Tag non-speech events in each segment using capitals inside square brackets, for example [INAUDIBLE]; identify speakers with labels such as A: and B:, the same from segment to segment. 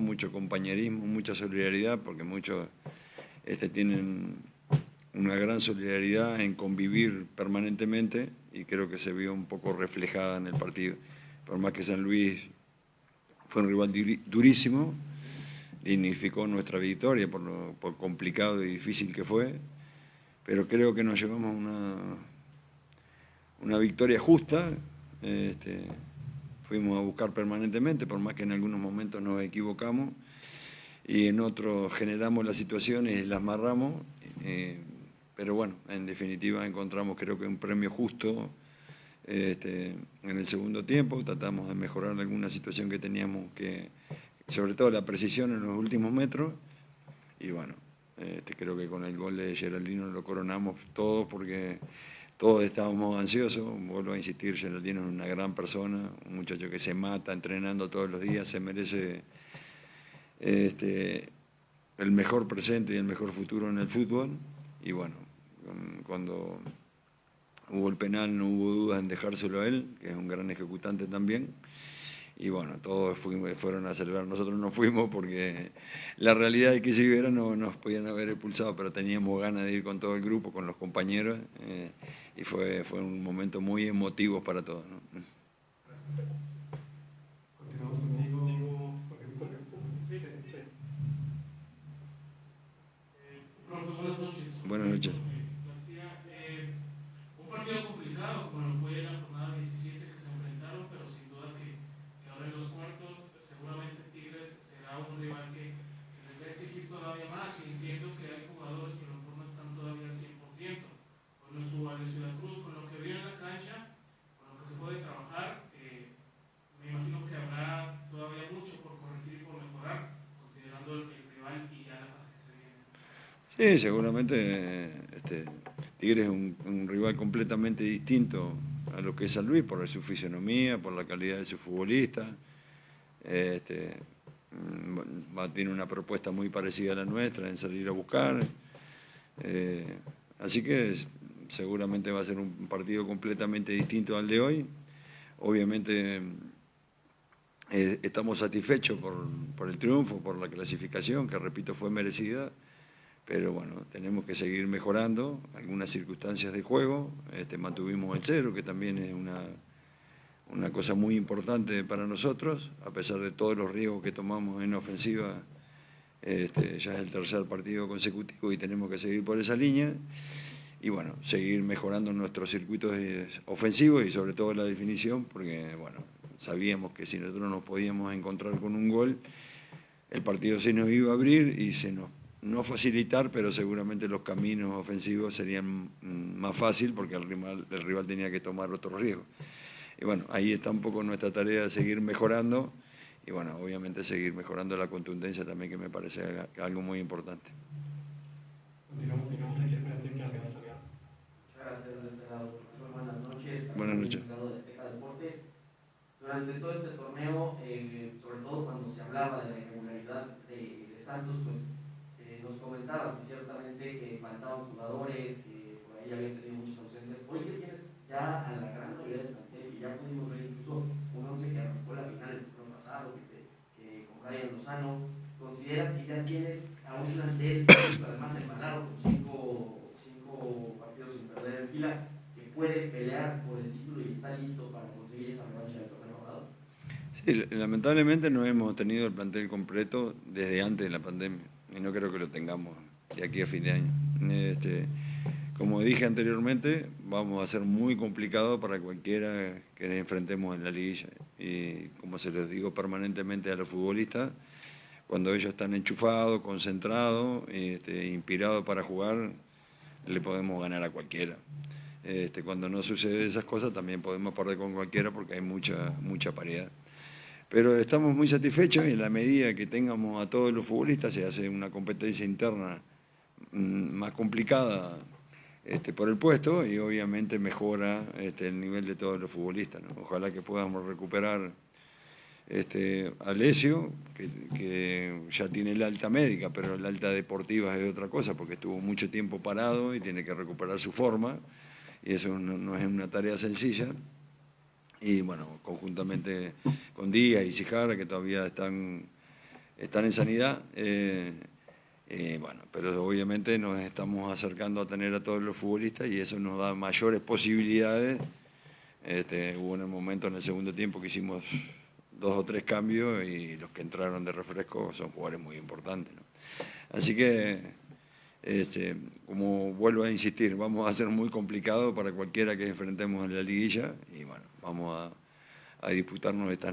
A: mucho compañerismo, mucha solidaridad, porque muchos este, tienen una gran solidaridad en convivir permanentemente y creo que se vio un poco reflejada en el partido. Por más que San Luis fue un rival durísimo, dignificó nuestra victoria por lo complicado y difícil que fue, pero creo que nos llevamos una, una victoria justa. Este, fuimos a buscar permanentemente, por más que en algunos momentos nos equivocamos, y en otros generamos las situaciones y las amarramos, eh, pero bueno, en definitiva encontramos creo que un premio justo este, en el segundo tiempo, tratamos de mejorar alguna situación que teníamos que, sobre todo la precisión en los últimos metros, y bueno, este, creo que con el gol de Geraldino lo coronamos todos porque todos estábamos ansiosos, vuelvo a insistir, Geraldino es una gran persona, un muchacho que se mata entrenando todos los días, se merece este, el mejor presente y el mejor futuro en el fútbol. Y bueno, cuando hubo el penal no hubo dudas en dejárselo a él, que es un gran ejecutante también y bueno, todos fueron a celebrar, nosotros no fuimos porque la realidad es que si hubiera no nos podían haber expulsado, pero teníamos ganas de ir con todo el grupo, con los compañeros, eh, y fue, fue un momento muy emotivo para todos. Buenas noches. Sí, seguramente este, Tigre es un, rival completamente distinto a lo que es San Luis por su fisionomía, por la calidad de su futbolista. Este, mm, tiene una propuesta muy parecida a la nuestra en salir a buscar. Eh, así que seguramente va a ser un partido completamente distinto al de hoy. Obviamente eh, estamos satisfechos por el triunfo, por la clasificación, que repito fue merecida pero bueno, tenemos que seguir mejorando algunas circunstancias de juego, este, mantuvimos el cero, que también es una, una cosa muy importante para nosotros, a pesar de todos los riesgos que tomamos en ofensiva, este, ya es el tercer partido consecutivo y tenemos que seguir por esa línea, y bueno, seguir mejorando nuestros circuitos ofensivos y sobre todo la definición, porque bueno, sabíamos que si nosotros nos podíamos encontrar con un gol, el partido se nos iba a abrir y se nos no facilitar, pero seguramente los caminos ofensivos serían más fácil porque el rival, el rival tenía que tomar otro riesgo. Y bueno, ahí está un poco nuestra tarea de seguir mejorando y bueno, obviamente seguir mejorando la contundencia también que me parece algo muy importante.
B: Buenas noches.
A: Buenas noches.
B: Durante todo este torneo, eh, sobre todo cuando se hablaba de la irregularidad de, de Santos, pues nos comentabas que faltaban jugadores, que por ahí habían tenido muchas ausencias. Hoy que tienes ya a la gran mayoría del plantel, y ya pudimos ver incluso un once que arrancó la final el torneo pasado, que, que con Brian Lozano, ¿consideras que ya tienes a un plantel, además embalado con cinco, cinco partidos sin perder en fila, que puede pelear por el título y está listo para conseguir esa revancha del torneo pasado?
A: Sí, lamentablemente no hemos tenido el plantel completo desde antes de la pandemia y no creo que lo tengamos de aquí a fin de año. Este, como dije anteriormente, vamos a ser muy complicado para cualquiera que enfrentemos en la liguilla. Y como se les digo permanentemente a los futbolistas, cuando ellos están enchufados, concentrados, este, inspirados para jugar, le podemos ganar a cualquiera. Este, cuando no sucede esas cosas también podemos perder con cualquiera porque hay mucha, mucha paridad. Pero estamos muy satisfechos y en la medida que tengamos a todos los futbolistas se hace una competencia interna más complicada este, por el puesto y obviamente mejora este, el nivel de todos los futbolistas. Ojalá que podamos recuperar este, a Lesio, que, ya tiene el alta médica, pero el alta deportiva es otra cosa porque estuvo mucho tiempo parado y tiene que recuperar su forma y eso no es una tarea sencilla y bueno, conjuntamente con Díaz y Sijara, que todavía están están en sanidad. eh, eh, bueno, pero obviamente nos estamos acercando a tener a todos los futbolistas y eso nos da mayores posibilidades. Este, hubo un momento en el segundo tiempo que hicimos dos o tres cambios y los que entraron de refresco son jugadores muy importantes. Así que, este, como vuelvo a insistir, vamos a ser muy complicado para cualquiera que enfrentemos en la liguilla y bueno, vamos a, a disputarnos esta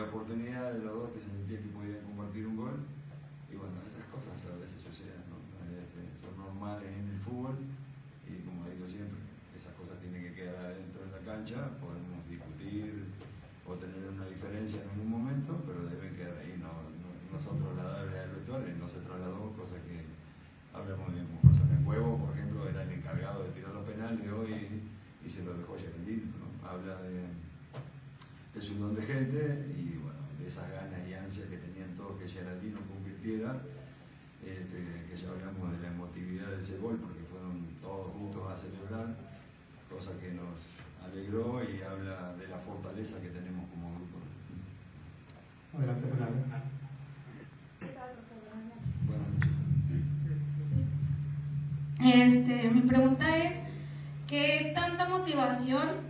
A: la oportunidad de los dos que se sentía que podían compartir un gol. Y bueno, esas cosas a veces suceden, ¿no? Este, son normales en el fútbol y como digo siempre, esas cosas tienen que quedar dentro de la cancha, podemos discutir o tener una diferencia en algún momento, pero deben quedar ahí, no, no, son trasladables al vestuario, no se trasladó, cosa que hablamos bien con. El huevo, por ejemplo, era el encargado de tirar los penales hoy y se lo dejó Geraldino, ¿no? Habla de es un don de gente y bueno, de esas ganas y ansias que tenían todos que Geraldino convirtiera, este, que ya hablamos de la emotividad de ese gol porque fueron todos juntos a celebrar, cosa que nos alegró y habla de la fortaleza que tenemos como grupo.
C: Adelante,
A: noches.
D: Este, mi pregunta es, ¿qué tanta motivación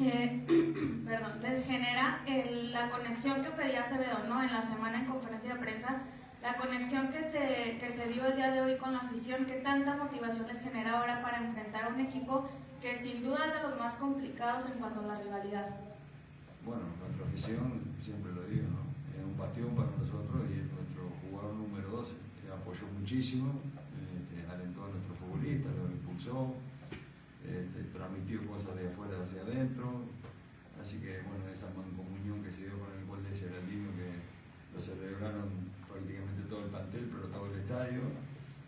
D: eh, [CLEARS THROAT] perdón, les genera el- la conexión que pedía Acevedo ¿no? en la semana en conferencia de prensa? La conexión que se, que se dio el día de hoy con la afición, ¿qué tanta motivación les genera ahora para enfrentar a un equipo que sin duda es de los más complicados en cuanto a la rivalidad?
A: Bueno, nuestra afición, siempre lo digo, ¿no? es un bastión para nosotros y es nuestro jugador número 12, que apoyó muchísimo, eh, que alentó a nuestros futbolistas, los impulsó, este, transmitió cosas de afuera hacia adentro, así que bueno, esa mancomunión que se dio con el gol de Geraldino, que lo celebraron prácticamente todo el plantel, pero todo el estadio,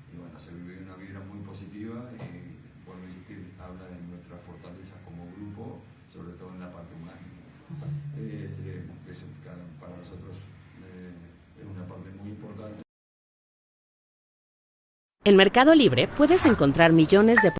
A: y bueno, se vivió una vibra muy positiva y vuelvo a insistir, habla de nuestra fortaleza como grupo, sobre todo en la parte humana. Este, para nosotros eh, es una parte muy importante.
E: En Mercado Libre puedes encontrar millones de